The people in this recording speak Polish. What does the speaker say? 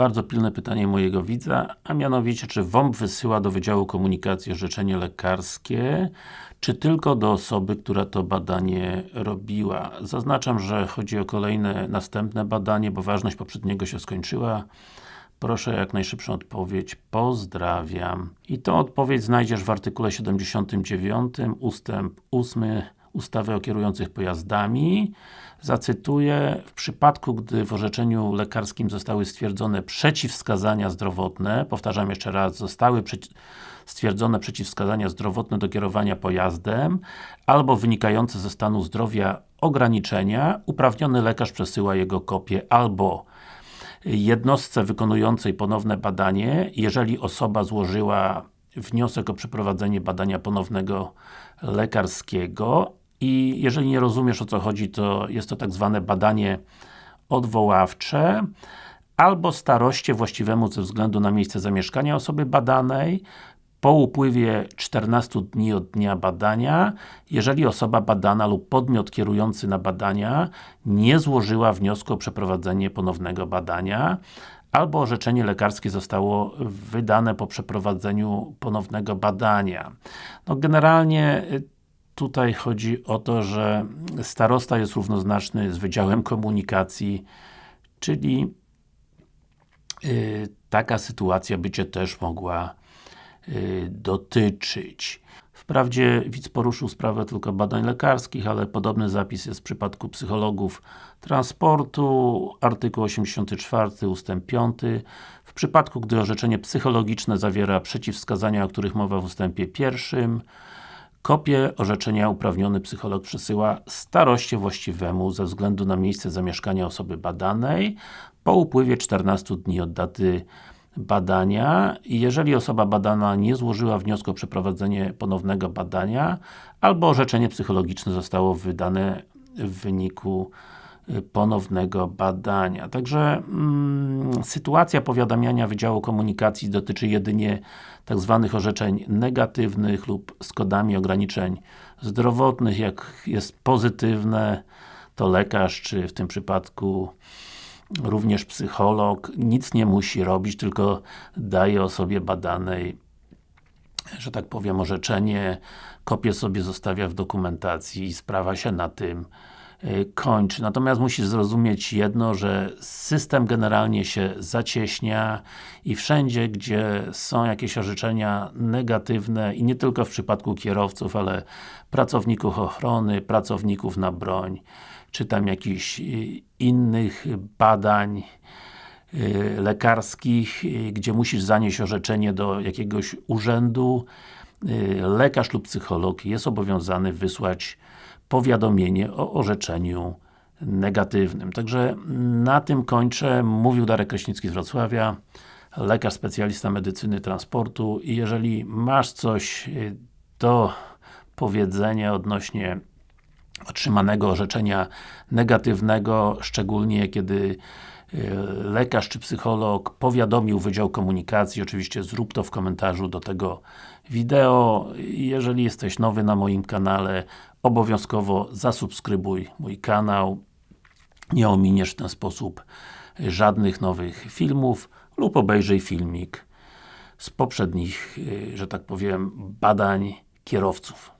bardzo pilne pytanie mojego widza, a mianowicie, czy WOMP wysyła do Wydziału Komunikacji orzeczenie lekarskie, czy tylko do osoby, która to badanie robiła. Zaznaczam, że chodzi o kolejne, następne badanie, bo ważność poprzedniego się skończyła. Proszę jak najszybszą odpowiedź. Pozdrawiam. I tą odpowiedź znajdziesz w artykule 79, ustęp 8 ustawy o kierujących pojazdami. Zacytuję, w przypadku, gdy w orzeczeniu lekarskim zostały stwierdzone przeciwwskazania zdrowotne, powtarzam jeszcze raz, zostały stwierdzone przeciwwskazania zdrowotne do kierowania pojazdem, albo wynikające ze stanu zdrowia ograniczenia, uprawniony lekarz przesyła jego kopię albo jednostce wykonującej ponowne badanie, jeżeli osoba złożyła wniosek o przeprowadzenie badania ponownego lekarskiego i jeżeli nie rozumiesz o co chodzi, to jest to tak zwane badanie odwoławcze albo staroście właściwemu ze względu na miejsce zamieszkania osoby badanej po upływie 14 dni od dnia badania, jeżeli osoba badana lub podmiot kierujący na badania nie złożyła wniosku o przeprowadzenie ponownego badania, albo orzeczenie lekarskie zostało wydane po przeprowadzeniu ponownego badania. No generalnie y, tutaj chodzi o to, że starosta jest równoznaczny z Wydziałem Komunikacji, czyli yy, taka sytuacja by Cię też mogła yy, dotyczyć. Wprawdzie widz poruszył sprawę tylko badań lekarskich, ale podobny zapis jest w przypadku psychologów transportu, artykuł 84 ustęp 5. W przypadku, gdy orzeczenie psychologiczne zawiera przeciwwskazania, o których mowa w ustępie pierwszym, Kopię orzeczenia uprawniony psycholog przesyła staroście właściwemu ze względu na miejsce zamieszkania osoby badanej po upływie 14 dni od daty badania. Jeżeli osoba badana nie złożyła wniosku o przeprowadzenie ponownego badania albo orzeczenie psychologiczne zostało wydane w wyniku ponownego badania. Także mm, sytuacja powiadamiania Wydziału Komunikacji dotyczy jedynie tak zwanych orzeczeń negatywnych lub z kodami ograniczeń zdrowotnych, jak jest pozytywne, to lekarz, czy w tym przypadku również psycholog, nic nie musi robić, tylko daje osobie badanej że tak powiem, orzeczenie, kopię sobie zostawia w dokumentacji i sprawa się na tym kończy. Natomiast musisz zrozumieć jedno, że system generalnie się zacieśnia i wszędzie, gdzie są jakieś orzeczenia negatywne i nie tylko w przypadku kierowców, ale pracowników ochrony, pracowników na broń, czy tam jakichś y, innych badań y, lekarskich, y, gdzie musisz zanieść orzeczenie do jakiegoś urzędu, lekarz lub psycholog jest obowiązany wysłać powiadomienie o orzeczeniu negatywnym. Także na tym kończę. Mówił Darek Kraśnicki z Wrocławia, lekarz specjalista medycyny transportu i jeżeli masz coś do powiedzenia odnośnie otrzymanego orzeczenia negatywnego, szczególnie kiedy y, lekarz czy psycholog powiadomił Wydział Komunikacji, oczywiście zrób to w komentarzu do tego wideo. Jeżeli jesteś nowy na moim kanale, obowiązkowo zasubskrybuj mój kanał. Nie ominiesz w ten sposób żadnych nowych filmów lub obejrzyj filmik z poprzednich, y, że tak powiem, badań kierowców.